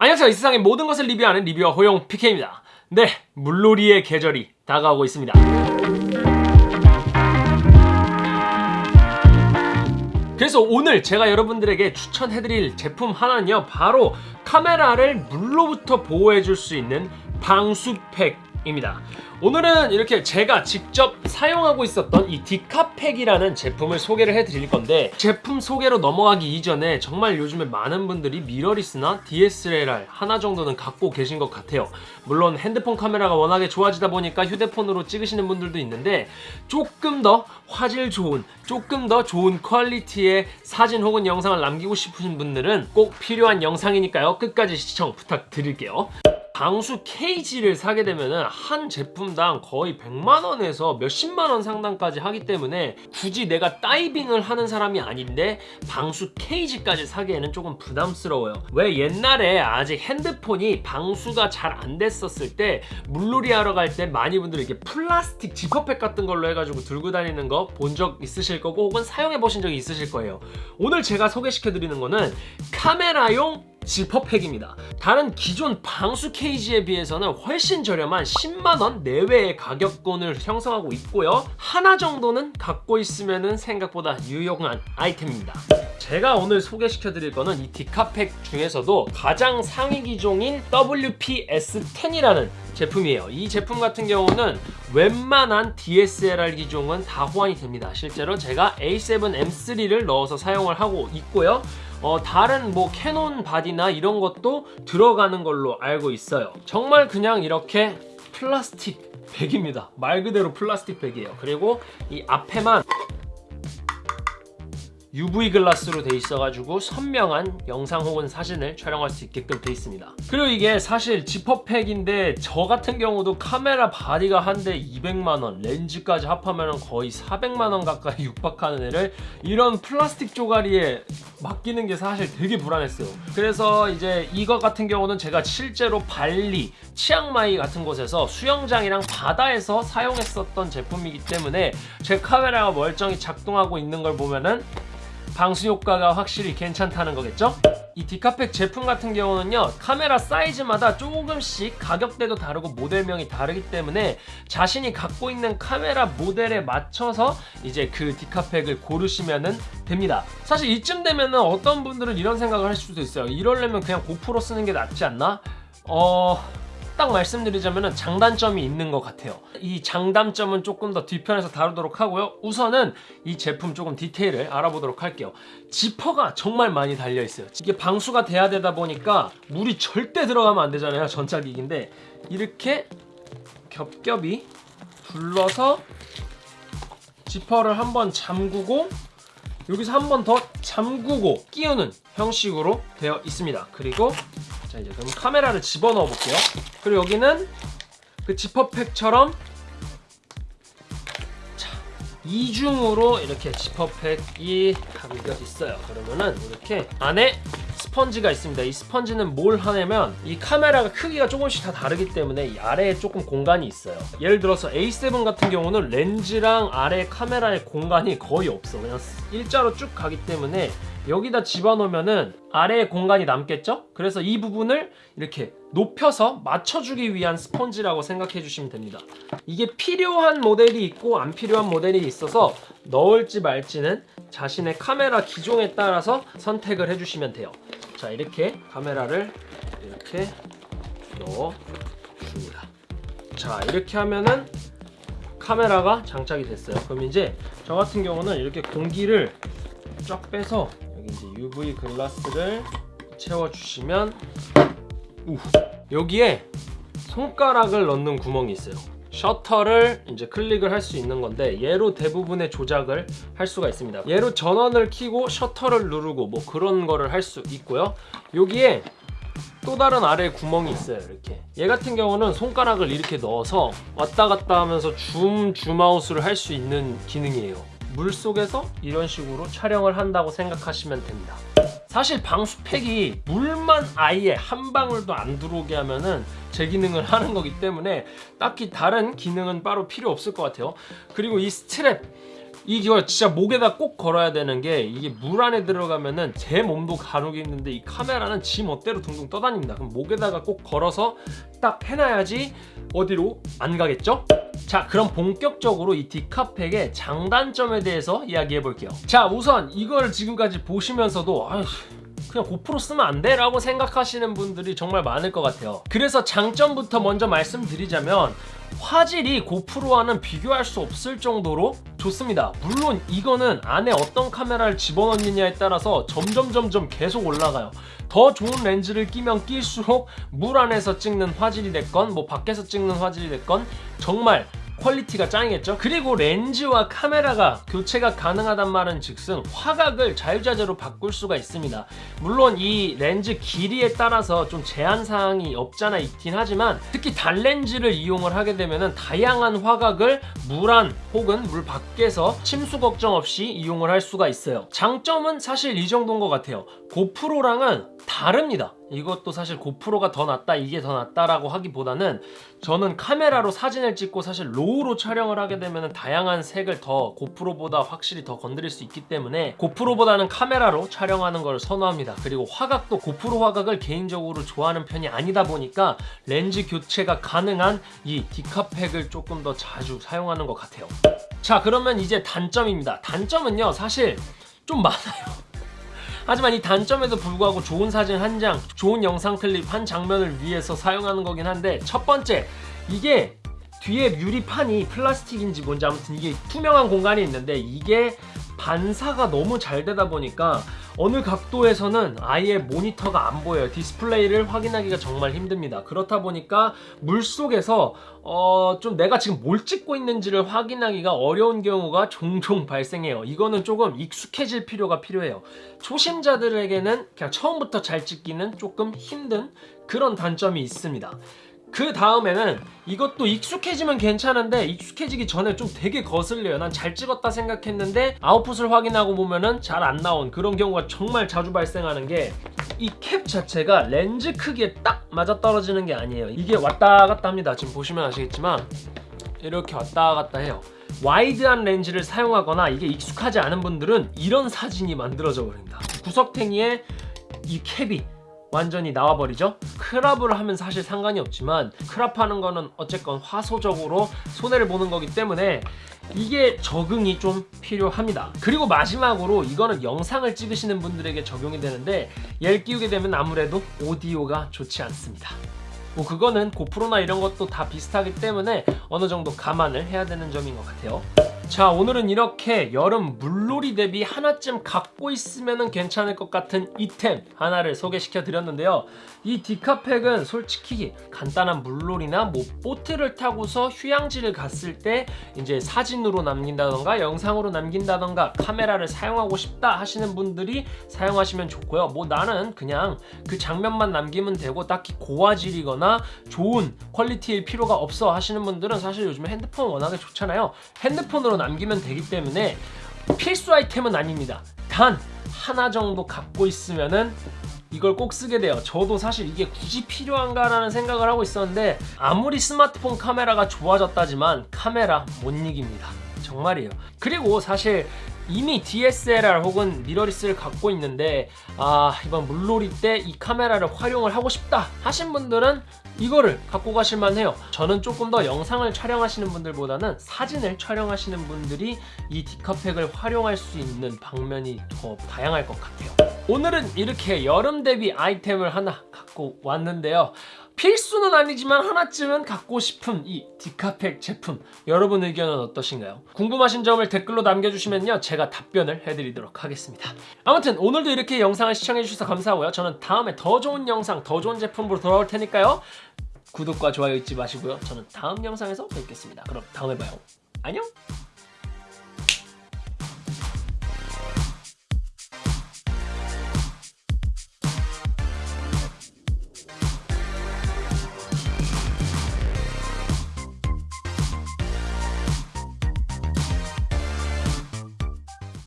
안녕하세요. 이 세상의 모든 것을 리뷰하는 리뷰어 호용 PK입니다. 네 물놀이의 계절이 다가오고 있습니다. 그래서 오늘 제가 여러분들에게 추천해드릴 제품 하나는요 바로 카메라를 물로부터 보호해줄 수 있는 방수팩 입니다. 오늘은 이렇게 제가 직접 사용하고 있었던 이 디카팩이라는 제품을 소개를 해드릴 건데 제품 소개로 넘어가기 이전에 정말 요즘에 많은 분들이 미러리스나 DSLR 하나 정도는 갖고 계신 것 같아요. 물론 핸드폰 카메라가 워낙에 좋아지다 보니까 휴대폰으로 찍으시는 분들도 있는데 조금 더 화질 좋은 조금 더 좋은 퀄리티의 사진 혹은 영상을 남기고 싶으신 분들은 꼭 필요한 영상이니까요. 끝까지 시청 부탁드릴게요 방수 케이지를 사게 되면 한 제품당 거의 100만원에서 몇십만원 상당까지 하기 때문에 굳이 내가 다이빙을 하는 사람이 아닌데 방수 케이지까지 사기에는 조금 부담스러워요. 왜 옛날에 아직 핸드폰이 방수가 잘 안 됐었을 때 물놀이 하러 갈 때 많이 분들이 이렇게 플라스틱 지퍼팩 같은 걸로 해가지고 들고 다니는 거 본 적 있으실 거고 혹은 사용해 보신 적이 있으실 거예요. 오늘 제가 소개시켜 드리는 거는 카메라용 지퍼팩입니다. 다른 기존 방수 케이지에 비해서는 훨씬 저렴한 10만원 내외의 가격권을 형성하고 있고요. 하나 정도는 갖고 있으면 생각보다 유용한 아이템입니다. 제가 오늘 소개시켜 드릴 거는 이 디카팩 중에서도 가장 상위 기종인 WPS10이라는 제품이에요. 이 제품 같은 경우는 웬만한 DSLR 기종은 다 호환이 됩니다. 실제로 제가 A7M3를 넣어서 사용을 하고 있고요. 어, 다른 뭐 캐논 바디나 이런 것도 들어가는 걸로 알고 있어요 정말 그냥 이렇게 플라스틱 백입니다 말 그대로 플라스틱 백이에요 그리고 이 앞에만 UV 글라스로 돼 있어가지고 선명한 영상 혹은 사진을 촬영할 수 있게끔 돼 있습니다. 그리고 이게 사실 지퍼팩인데 저 같은 경우도 카메라 바디가 한 대 200만원 렌즈까지 합하면 거의 400만원 가까이 육박하는 애를 이런 플라스틱 쪼가리에 맡기는 게 사실 되게 불안했어요. 그래서 이제 이거 같은 경우는 제가 실제로 발리, 치앙마이 같은 곳에서 수영장이랑 바다에서 사용했었던 제품이기 때문에 제 카메라가 멀쩡히 작동하고 있는 걸 보면은 방수 효과가 확실히 괜찮다는 거겠죠? 이 디카팩 제품 같은 경우는요 카메라 사이즈마다 조금씩 가격대도 다르고 모델명이 다르기 때문에 자신이 갖고 있는 카메라 모델에 맞춰서 이제 그 디카팩을 고르시면 됩니다 사실 이쯤 되면 어떤 분들은 이런 생각을 할 수도 있어요 이러려면 그냥 고프로 쓰는 게 낫지 않나? 어... 딱 말씀드리자면 장단점이 있는 것 같아요. 이 장단점은 조금 더 뒤편에서 다루도록 하고요. 우선은 이 제품 조금 디테일을 알아보도록 할게요. 지퍼가 정말 많이 달려 있어요. 이게 방수가 돼야 되다 보니까 물이 절대 들어가면 안 되잖아요 전자기기인데. 이렇게 겹겹이 둘러서 지퍼를 한번 잠그고 여기서 한 번 더 잠그고 끼우는 형식으로 되어 있습니다. 그리고 자 이제 그럼 카메라를 집어넣어 볼게요. 그리고 여기는 그 지퍼팩처럼 자 이중으로 이렇게 지퍼팩이 담겨 있어요. 그러면은 이렇게 안에 스펀지가 있습니다. 이 스펀지는 뭘 하냐면 이 카메라가 크기가 조금씩 다 다르기 때문에 이 아래에 조금 공간이 있어요. 예를 들어서 A7 같은 경우는 렌즈랑 아래 카메라의 공간이 거의 없어 그냥 일자로 쭉 가기 때문에 여기다 집어넣으면은 아래에 공간이 남겠죠? 그래서 이 부분을 이렇게 높여서 맞춰주기 위한 스펀지라고 생각해 주시면 됩니다. 이게 필요한 모델이 있고 안 필요한 모델이 있어서 넣을지 말지는 자신의 카메라 기종에 따라서 선택을 해주시면 돼요. 자 이렇게 카메라를 이렇게 넣어줍니다. 자 이렇게 하면은 카메라가 장착이 됐어요. 그럼 이제 저 같은 경우는 이렇게 공기를 쫙 빼서 여기 이제 UV 글라스를 채워주시면 우 여기에 손가락을 넣는 구멍이 있어요 셔터를 이제 클릭을 할 수 있는 건데 얘로 대부분의 조작을 할 수가 있습니다. 얘로 전원을 켜고 셔터를 누르고 뭐 그런 거를 할 수 있고요. 여기에 또 다른 아래 구멍이 있어요 이렇게. 얘 같은 경우는 손가락을 이렇게 넣어서 왔다 갔다 하면서 줌 줌아웃을 할 수 있는 기능이에요. 물속에서 이런 식으로 촬영을 한다고 생각하시면 됩니다 사실 방수팩이 물만 아예 한 방울도 안 들어오게 하면은 제 기능을 하는 거기 때문에 딱히 다른 기능은 따로 필요 없을 것 같아요. 그리고 이 스트랩 이걸 진짜 목에다 꼭 걸어야 되는 게 이게 물 안에 들어가면은 제 몸도 가누기 힘든데 이 카메라는 지 멋대로 둥둥 떠다닙니다. 그럼 목에다가 꼭 걸어서 딱 해놔야지 어디로 안 가겠죠? 자 그럼 본격적으로 이 디카팩의 장단점에 대해서 이야기해 볼게요 자 우선 이걸 지금까지 보시면서도 아휴 그냥 고프로 쓰면 안 돼? 라고 생각하시는 분들이 정말 많을 것 같아요 그래서 장점부터 먼저 말씀드리자면 화질이 고프로와는 비교할 수 없을 정도로 좋습니다. 물론 이거는 안에 어떤 카메라를 집어넣느냐에 따라서 점점 점점 계속 올라가요. 더 좋은 렌즈를 끼면 낄수록 물 안에서 찍는 화질이 됐건 뭐 밖에서 찍는 화질이 됐건 정말 quality가 짱이겠죠? 그리고 렌즈와 카메라가 교체가 가능하단 말은 즉슨 화각을 자유자재로 바꿀 수가 있습니다. 물론 이 렌즈 길이에 따라서 좀 제한사항이 없잖아 있긴 하지만 특히 단렌즈를 이용을 하게 되면 다양한 화각을 물 안 혹은 물 밖에서 침수 걱정 없이 이용을 할 수가 있어요. 장점은 사실 이 정도인 것 같아요. 고프로랑은 다릅니다 이것도 사실 고프로가 더 낫다 이게 더 낫다라고 하기보다는 저는 카메라로 사진을 찍고 사실 로우로 촬영을 하게 되면 다양한 색을 더 고프로보다 확실히 더 건드릴 수 있기 때문에 고프로보다는 카메라로 촬영하는 걸 선호합니다. 그리고 화각도 고프로 화각을 개인적으로 좋아하는 편이 아니다 보니까 렌즈 교체가 가능한 이 디카팩을 조금 더 자주 사용하는 것 같아요. 자 그러면 이제 단점입니다. 단점은요 사실 좀 많아요 하지만 이 단점에도 불구하고 좋은 사진 한 장, 좋은 영상 클립 한 장면을 위해서 사용하는 거긴 한데 첫 번째 이게 뒤에 유리판이 플라스틱인지 뭔지 아무튼 이게 투명한 공간이 있는데 이게 반사가 너무 잘 되다 보니까 어느 각도에서는 아예 모니터가 안 보여요. 디스플레이를 확인하기가 정말 힘듭니다. 그렇다 보니까 물속에서 어, 좀 내가 지금 뭘 찍고 있는지를 확인하기가 어려운 경우가 종종 발생해요. 이거는 조금 익숙해질 필요가 필요해요. 초심자들에게는 그냥 처음부터 잘 찍기는 조금 힘든 그런 단점이 있습니다 그 다음에는 이것도 익숙해지면 괜찮은데 익숙해지기 전에 좀 되게 거슬려요. 난 잘 찍었다 생각했는데 아웃풋을 확인하고 보면은 잘 안 나온 그런 경우가 정말 자주 발생하는 게 이 캡 자체가 렌즈 크기에 딱 맞아떨어지는 게 아니에요. 이게 왔다 갔다 합니다. 지금 보시면 아시겠지만 이렇게 왔다 갔다 해요. 와이드한 렌즈를 사용하거나 이게 익숙하지 않은 분들은 이런 사진이 만들어져 버립니다. 구석탱이에 이 캡이 완전히 나와버리죠? 크랍을 하면 사실 상관이 없지만 크랍하는 거는 어쨌건 화소적으로 손해를 보는 거기 때문에 이게 적응이 좀 필요합니다. 그리고 마지막으로 이거는 영상을 찍으시는 분들에게 적용이 되는데 얘를 끼우게 되면 아무래도 오디오가 좋지 않습니다. 뭐 그거는 고프로나 이런 것도 다 비슷하기 때문에 어느 정도 감안을 해야 되는 점인 것 같아요 자 오늘은 이렇게 여름 물놀이 대비 하나쯤 갖고 있으면 괜찮을 것 같은 이템 하나를 소개시켜 드렸는데요. 이 디카팩은 솔직히 간단한 물놀이나 뭐 보트를 타고서 휴양지를 갔을 때 이제 사진으로 남긴다던가 영상으로 남긴다던가 카메라를 사용하고 싶다 하시는 분들이 사용하시면 좋고요. 뭐 나는 그냥 그 장면만 남기면 되고 딱히 고화질이거나 좋은 퀄리티일 필요가 없어 하시는 분들은 사실 요즘에 핸드폰 워낙에 좋잖아요. 핸드폰으로 남기면 되기 때문에 필수 아이템은 아닙니다. 단 하나 정도 갖고 있으면은 이걸 꼭 쓰게 돼요. 저도 사실 이게 굳이 필요한가 라는 생각을 하고 있었는데 아무리 스마트폰 카메라가 좋아졌다지만 카메라 못 이깁니다. 정말이에요. 그리고 사실 이미 DSLR 혹은 미러리스를 갖고 있는데 아 이번 물놀이 때 이 카메라를 활용을 하고 싶다 하신 분들은 이거를 갖고 가실만 해요. 저는 조금 더 영상을 촬영하시는 분들보다는 사진을 촬영하시는 분들이 이 디카팩을 활용할 수 있는 방면이 더 다양할 것 같아요. 오늘은 이렇게 여름 대비 아이템을 하나 갖고 왔는데요 필수는 아니지만 하나쯤은 갖고 싶은 이 디카팩 제품. 여러분 의견은 어떠신가요? 궁금하신 점을 댓글로 남겨주시면요. 제가 답변을 해드리도록 하겠습니다. 아무튼 오늘도 이렇게 영상을 시청해주셔서 감사하고요. 저는 다음에 더 좋은 영상 더 좋은 제품으로 돌아올 테니까요. 구독과 좋아요 잊지 마시고요. 저는 다음 영상에서 뵙겠습니다. 그럼 다음에 봐요. 안녕